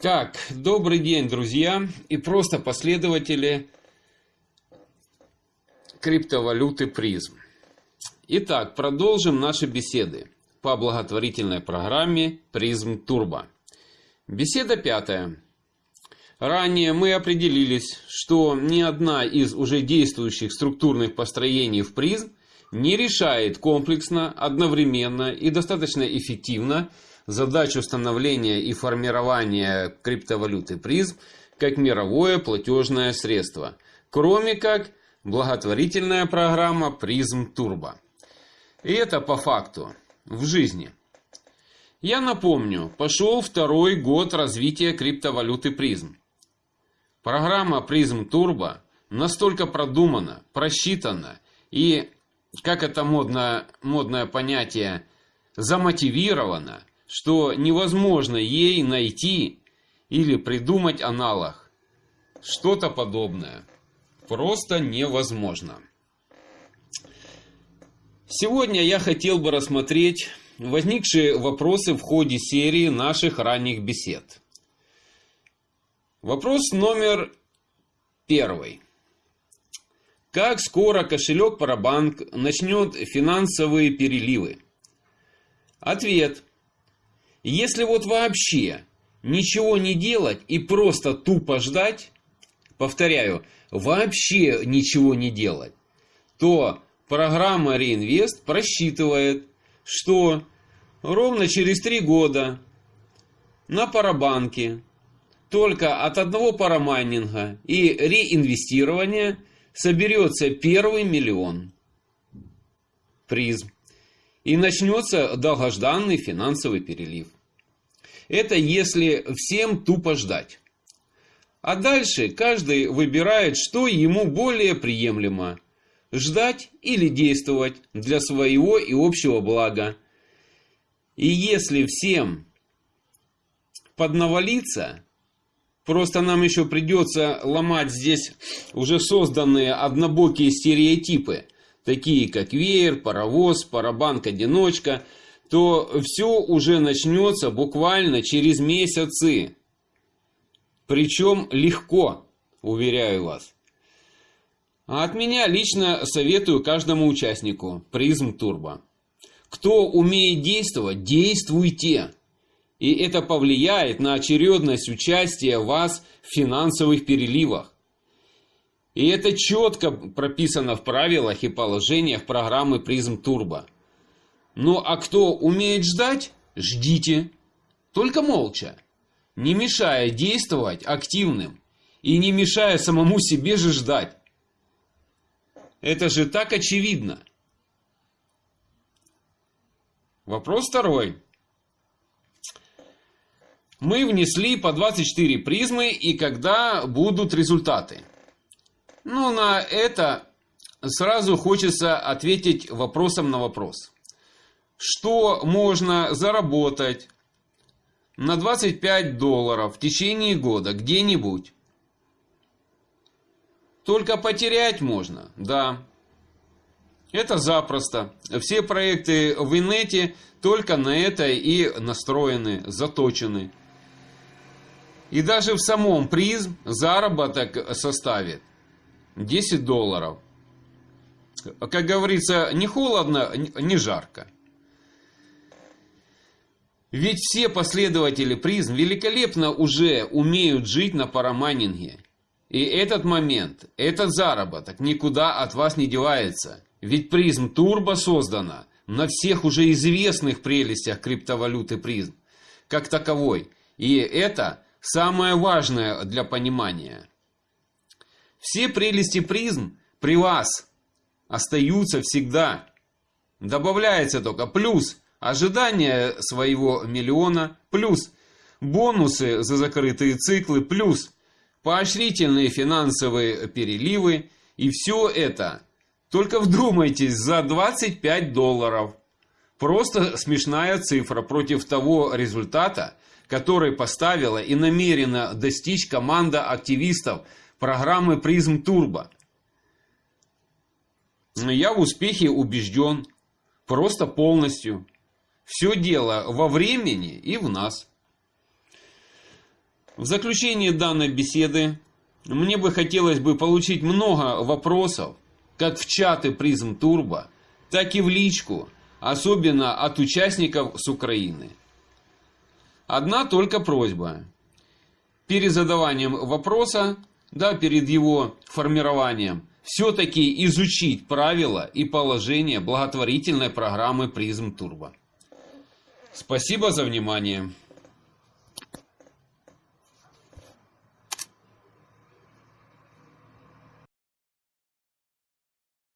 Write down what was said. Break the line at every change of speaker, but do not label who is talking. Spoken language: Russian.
Так, добрый день, друзья и просто последователи криптовалюты призм. Итак, продолжим наши беседы по благотворительной программе призм Турбо. Беседа пятая. Ранее мы определились, что ни одна из уже действующих структурных построений в призм не решает комплексно, одновременно и достаточно эффективно задачу установления и формирования криптовалюты призм как мировое платежное средство, кроме как благотворительная программа призм Турбо. И это по факту, в жизни. Я напомню, пошел второй год развития криптовалюты призм. Программа призм Турбо настолько продумана, просчитана и, как это модно, модное понятие, замотивирована, что невозможно ей найти или придумать аналог. Что-то подобное. Просто невозможно. Сегодня я хотел бы рассмотреть возникшие вопросы в ходе серии наших ранних бесед. Вопрос номер первый. Как скоро кошелек Парабанк начнет финансовые переливы? Ответ. Если вот вообще ничего не делать и просто тупо ждать, повторяю, вообще ничего не делать, то программа Реинвест просчитывает, что ровно через три года на парабанке только от одного парамайнинга и реинвестирования соберется первый миллион призм и начнется долгожданный финансовый перелив. Это если всем тупо ждать. А дальше каждый выбирает, что ему более приемлемо. Ждать или действовать для своего и общего блага. И если всем поднавалиться, просто нам еще придется ломать здесь уже созданные однобокие стереотипы, такие как веер, паровоз, парабанк-одиночка – то все уже начнется буквально через месяцы. Причем легко, уверяю вас. А от меня лично советую каждому участнику призм турбо. Кто умеет действовать, действуйте. И это повлияет на очередность участия вас в финансовых переливах. И это четко прописано в правилах и положениях программы призм турбо. Ну а кто умеет ждать, ждите. Только молча. Не мешая действовать активным. И не мешая самому себе же ждать. Это же так очевидно. Вопрос второй. Мы внесли по 24 призмы и когда будут результаты? Ну, на это сразу хочется ответить вопросом на вопрос что можно заработать на 25 долларов в течение года где-нибудь. Только потерять можно, да. Это запросто. Все проекты в инете только на это и настроены, заточены. И даже в самом призм заработок составит 10 долларов. Как говорится, не холодно, не жарко. Ведь все последователи призм великолепно уже умеют жить на парамайнинге. И этот момент, этот заработок никуда от вас не девается. Ведь призм турбо создана на всех уже известных прелестях криптовалюты призм, как таковой. И это самое важное для понимания. Все прелести призм при вас остаются всегда. Добавляется только плюс – ожидание своего миллиона, плюс бонусы за закрытые циклы, плюс поощрительные финансовые переливы. И все это, только вдумайтесь, за 25 долларов. Просто смешная цифра против того результата, который поставила и намерена достичь команда активистов программы Призм Турбо. Я в успехе убежден, просто полностью. Все дело во времени и в нас. В заключение данной беседы мне бы хотелось бы получить много вопросов, как в чаты Призм Турбо, так и в личку, особенно от участников с Украины. Одна только просьба. Перед задаванием вопроса, да, перед его формированием, все-таки изучить правила и положения благотворительной программы Призм Турбо. Спасибо за внимание.